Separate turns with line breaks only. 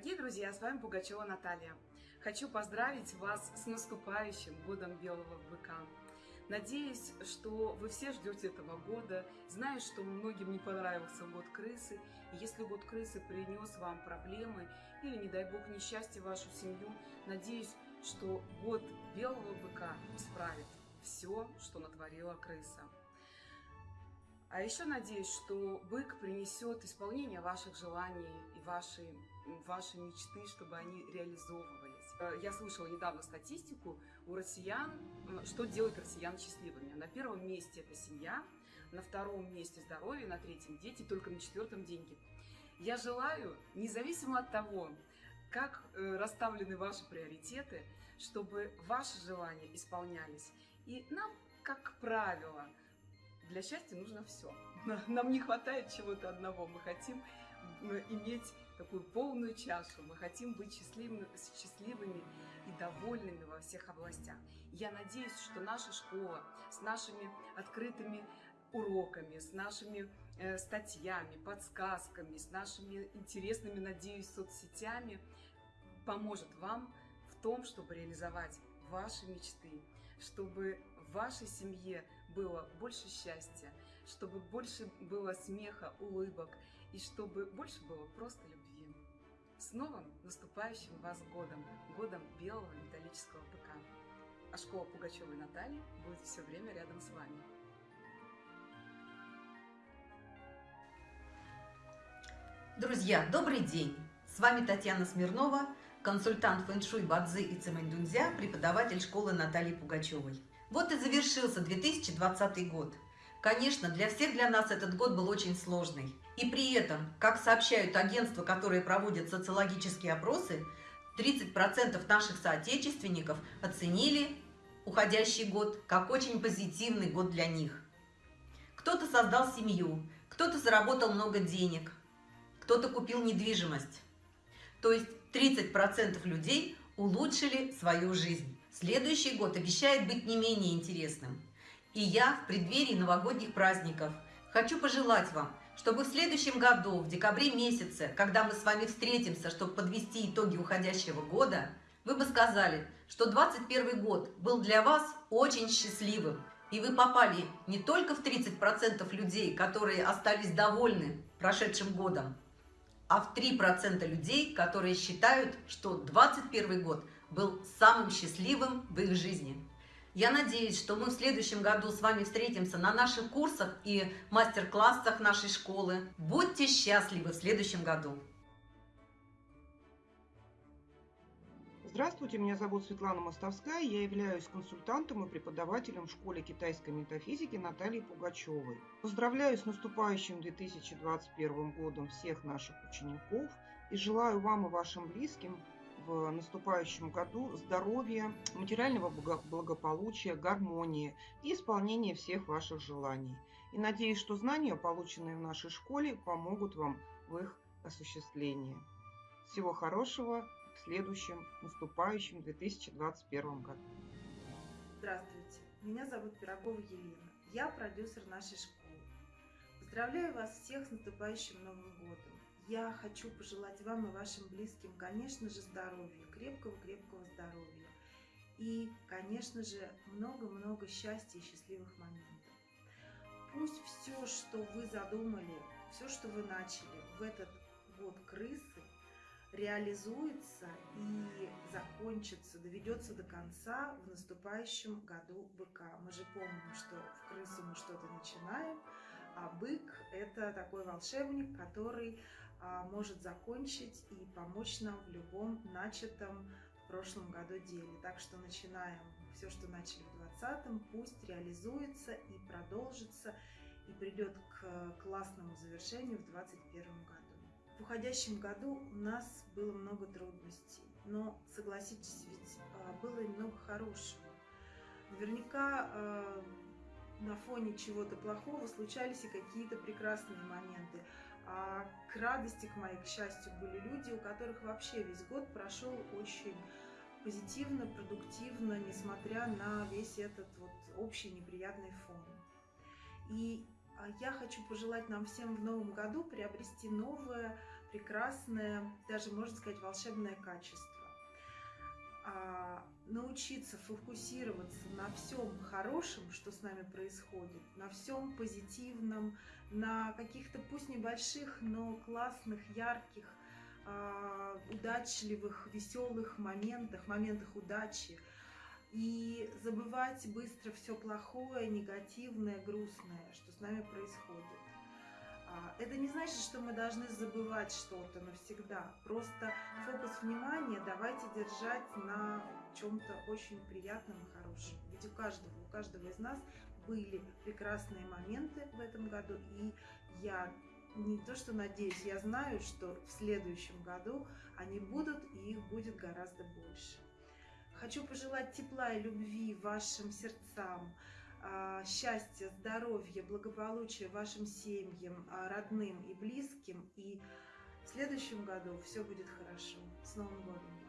Дорогие друзья, с вами Пугачева Наталья. Хочу поздравить вас с наступающим годом Белого Быка. Надеюсь, что вы все ждете этого года. Знаю, что многим не понравился год крысы. И если год крысы принес вам проблемы или, не дай бог, несчастье в вашу семью, надеюсь, что год Белого Быка исправит все, что натворила крыса. А еще надеюсь, что бык принесет исполнение ваших желаний и ваши, ваши мечты, чтобы они реализовывались. Э, я слышала недавно статистику у россиян, что делает россиян счастливыми. На первом месте это семья, на втором месте здоровье, на третьем дети, только на четвертом деньги. Я желаю, независимо от того, как э, расставлены ваши приоритеты, чтобы ваши желания исполнялись. И нам, как правило, для счастья нужно все. Нам не хватает чего-то одного. Мы хотим иметь такую полную чашу. Мы хотим быть счастливыми, счастливыми и довольными во всех областях. Я надеюсь, что наша школа с нашими открытыми уроками, с нашими э, статьями, подсказками, с нашими интересными, надеюсь, соцсетями поможет вам в том, чтобы реализовать ваши мечты, чтобы в вашей семье было больше счастья, чтобы больше было смеха, улыбок и чтобы больше было просто любви. С новым наступающим вас годом, годом белого металлического быка. А школа Пугачевой Натальи будет все время рядом с вами.
Друзья, добрый день! С вами Татьяна Смирнова, консультант фэншуй Бадзи и Цемэнь преподаватель школы Натальи Пугачевой. Вот и завершился 2020 год. Конечно, для всех для нас этот год был очень сложный. И при этом, как сообщают агентства, которые проводят социологические опросы, 30% наших соотечественников оценили уходящий год как очень позитивный год для них. Кто-то создал семью, кто-то заработал много денег, кто-то купил недвижимость. То есть 30% людей улучшили свою жизнь. Следующий год обещает быть не менее интересным. И я в преддверии новогодних праздников хочу пожелать вам, чтобы в следующем году, в декабре месяце, когда мы с вами встретимся, чтобы подвести итоги уходящего года, вы бы сказали, что 2021 год был для вас очень счастливым, и вы попали не только в 30% людей, которые остались довольны прошедшим годом, а в 3% людей, которые считают, что 2021 год был самым счастливым в их жизни. Я надеюсь, что мы в следующем году с вами встретимся на наших курсах и мастер-классах нашей школы. Будьте счастливы в следующем году!
Здравствуйте, меня зовут Светлана Мостовская, я являюсь консультантом и преподавателем в школе китайской метафизики Натальи Пугачевой. Поздравляю с наступающим 2021 годом всех наших учеников и желаю вам и вашим близким в наступающем году здоровья, материального благополучия, гармонии и исполнения всех ваших желаний. И надеюсь, что знания, полученные в нашей школе, помогут вам в их осуществлении. Всего хорошего! в следующем наступающем 2021 году.
Здравствуйте, меня зовут Пирогова Елена, я продюсер нашей школы. Поздравляю вас всех с наступающим Новым годом. Я хочу пожелать вам и вашим близким, конечно же, здоровья, крепкого-крепкого здоровья. И, конечно же, много-много счастья и счастливых моментов. Пусть все, что вы задумали, все, что вы начали в этот год крысы, реализуется и закончится, доведется до конца в наступающем году быка. Мы же помним, что в крысу мы что-то начинаем, а бык – это такой волшебник, который а, может закончить и помочь нам в любом начатом в прошлом году деле. Так что начинаем все, что начали в 2020, пусть реализуется и продолжится, и придет к классному завершению в 2021 году. В уходящем году у нас было много трудностей, но, согласитесь, ведь а, было и много хорошего. Наверняка а, на фоне чего-то плохого случались и какие-то прекрасные моменты. А к радости, к моей, к счастью, были люди, у которых вообще весь год прошел очень позитивно, продуктивно, несмотря на весь этот вот общий неприятный фон. И а я хочу пожелать нам всем в новом году приобрести новое прекрасное, даже можно сказать, волшебное качество. А, научиться фокусироваться на всем хорошем, что с нами происходит, на всем позитивном, на каких-то пусть небольших, но классных, ярких, а, удачливых, веселых моментах, моментах удачи. И забывать быстро все плохое, негативное, грустное, что с нами происходит. Это не значит, что мы должны забывать что-то навсегда. Просто фокус внимания давайте держать на чем-то очень приятном и хорошем. Ведь у каждого, у каждого из нас были прекрасные моменты в этом году, и я не то что надеюсь, я знаю, что в следующем году они будут, и их будет гораздо больше. Хочу пожелать тепла и любви вашим сердцам, счастья, здоровья, благополучия вашим семьям, а, родным и близким. И в следующем году все будет хорошо. С Новым годом!